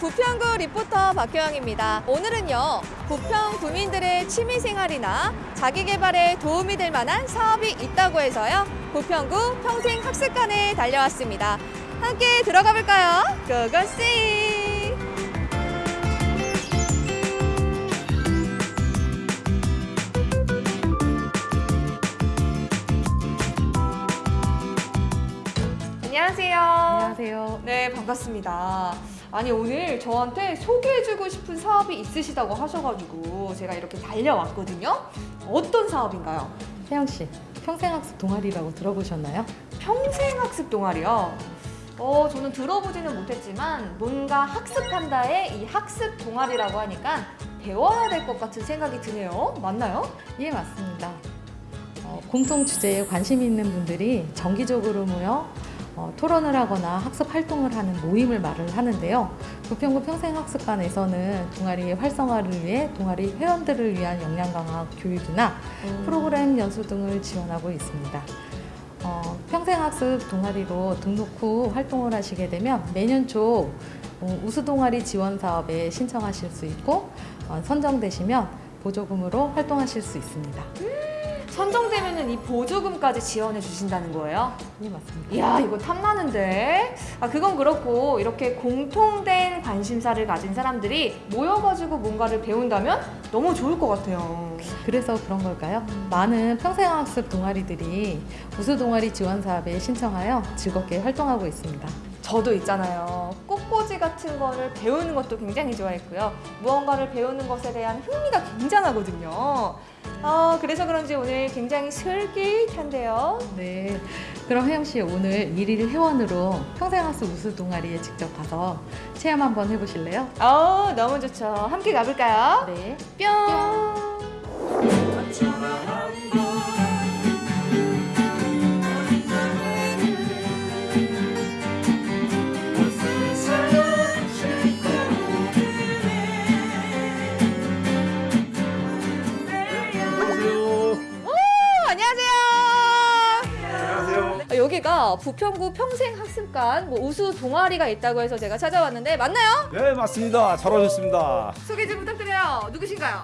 부평구 리포터 박효영입니다. 오늘은요, 부평 구민들의 취미생활이나 자기개발에 도움이 될 만한 사업이 있다고 해서요, 부평구 평생학습관에 달려왔습니다. 함께 들어가 볼까요? 고고씨! 반갑습니다. 아니, 오늘 저한테 소개해주고 싶은 사업이 있으시다고 하셔가지고 제가 이렇게 달려왔거든요. 어떤 사업인가요? 혜영 씨, 평생학습 동아리라고 들어보셨나요? 평생학습 동아리요. 어, 저는 들어보지는 못했지만 뭔가 학습한다의 이 학습 동아리라고 하니까 배워야 될 것 같은 생각이 드네요. 맞나요? 예, 맞습니다. 어, 공통 주제에 관심 있는 분들이 정기적으로 모여 어, 토론을 하거나 학습 활동을 하는 모임을 말을 하는데요. 부평구 평생학습관에서는 동아리의 활성화를 위해 동아리 회원들을 위한 역량 강화 교육이나 프로그램 연수 등을 지원하고 있습니다. 어, 평생학습 동아리로 등록 후 활동을 하시게 되면 매년 초 어, 우수 동아리 지원 사업에 신청하실 수 있고 어, 선정되시면 보조금으로 활동하실 수 있습니다. 선정되면은 이 보조금까지 지원해 주신다는 거예요? 예, 맞습니다. 이야 이거 탐나는데 아 그건 그렇고 이렇게 공통된 관심사를 가진 사람들이 모여가지고 뭔가를 배운다면 너무 좋을 것 같아요 그래서 그런 걸까요? 많은 평생학습 동아리들이 우수 동아리 지원 사업에 신청하여 즐겁게 활동하고 있습니다. 저도 있잖아요 꽃꽂이 같은 거를 배우는 것도 굉장히 좋아했고요 무언가를 배우는 것에 대한 흥미가 굉장하거든요 아 그래서 그런지 오늘 굉장히 슬깃한데요 네. 그럼 혜영 씨 오늘 일일 회원으로 평생학습 우수 동아리에 직접 가서 체험 한번 해보실래요? 아 너무 좋죠 함께 가볼까요? 네. 뿅안 부평구 평생학습관 뭐 우수 동아리가 있다고 해서 제가 찾아왔는데 맞나요? 네, 맞습니다. 잘 오셨습니다. 소개 좀 부탁드려요. 누구신가요?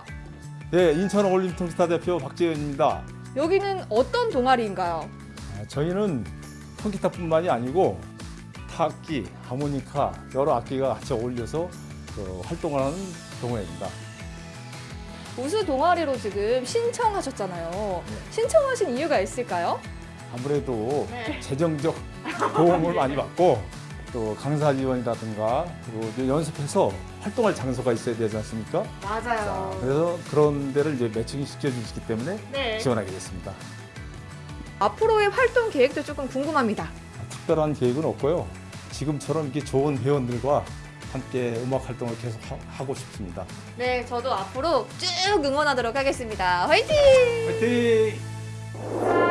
네, 인천 올림픽 통기타 대표 박재현입니다. 여기는 어떤 동아리인가요? 아, 저희는 통기타뿐만이 아니고 타악기, 하모니카 여러 악기가 같이 어울려서 그 활동을 하는 동호회입니다. 우수 동아리로 지금 신청하셨잖아요. 신청하신 이유가 있을까요? 아무래도 네. 재정적 도움을 많이 받고 또 강사 지원이라든가 그리고 연습해서 활동할 장소가 있어야 되지 않습니까? 자, 맞아요. 그래서 그런 데를 이제 매칭 시켜주시기 때문에 네. 지원하게 됐습니다. 앞으로의 활동 계획도 조금 궁금합니다. 특별한 계획은 없고요. 지금처럼 이렇게 좋은 회원들과 함께 음악 활동을 계속 하, 고 싶습니다. 네, 저도 앞으로 쭉 응원하도록 하겠습니다. 화이팅! 화이팅!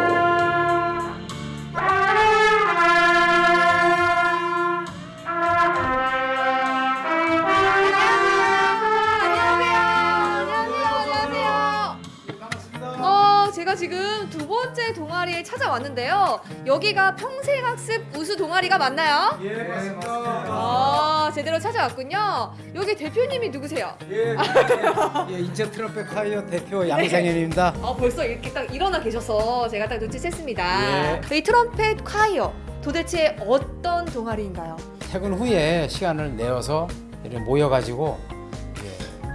동아리에 찾아왔는데요. 여기가 평생학습 우수 동아리가 맞나요? 예, 맞습니다. 아, 제대로 찾아왔군요. 여기 대표님이 누구세요? 예, 예, 인천 트럼펫 콰이어 대표 양상현입니다. 아, 벌써 이렇게 딱 일어나 계셔서 제가 딱 눈치챘습니다. 예. 이 트럼펫 콰이어 도대체 어떤 동아리인가요? 퇴근 후에 시간을 내어서 이렇게 모여가지고 예,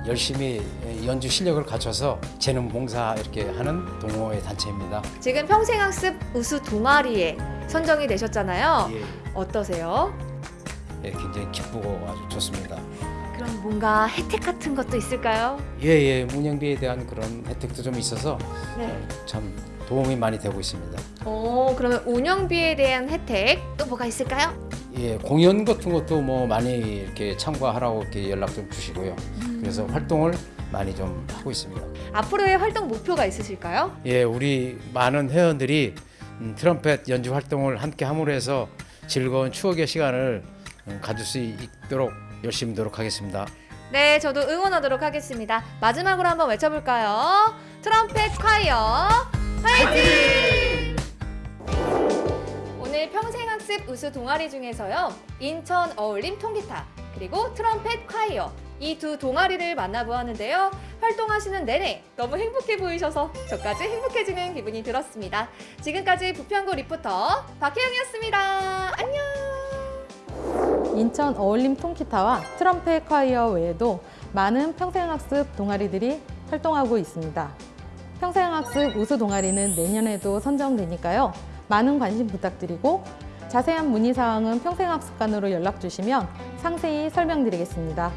열심히 연주 실력을 갖춰서 재능 봉사 이렇게 하는 동호회 단체입니다. 지금 평생학습 우수 동아리에 선정이 되셨잖아요. 예, 어떠세요? 예, 굉장히 기쁘고 아주 좋습니다. 그럼 뭔가 혜택 같은 것도 있을까요? 예, 예, 운영비에 대한 그런 혜택도 좀 있어서 네. 참 도움이 많이 되고 있습니다. 어, 그러면 운영비에 대한 혜택 또 뭐가 있을까요? 예, 공연 같은 것도 뭐 많이 이렇게 참가하라고 이렇게 연락 좀 주시고요. 그래서 활동을 많이 좀 하고 있습니다. 앞으로의 활동 목표가 있으실까요? 예, 우리 많은 회원들이 음, 트럼펫 연주 활동을 함께 함으로 해서 즐거운 추억의 시간을 음, 가질 수 있도록 열심히 노력하겠습니다. 네, 저도 응원하도록 하겠습니다. 마지막으로 한번 외쳐볼까요? 트럼펫 콰이어 화이팅! 평생학습 우수 동아리 중에서요 인천 어울림 통기타 그리고 트럼펫 콰이어 이 두 동아리를 만나보았는데요. 활동하시는 내내 너무 행복해 보이셔서 저까지 행복해지는 기분이 들었습니다. 지금까지 부평구 리포터 박혜영이었습니다. 안녕! 인천 어울림 통기타와 트럼펫 콰이어 외에도 많은 평생학습 동아리들이 활동하고 있습니다. 평생학습 우수 동아리는 내년에도 선정되니까요. 많은 관심 부탁드리고 자세한 문의사항은 평생학습관으로 연락 주시면 상세히 설명드리겠습니다.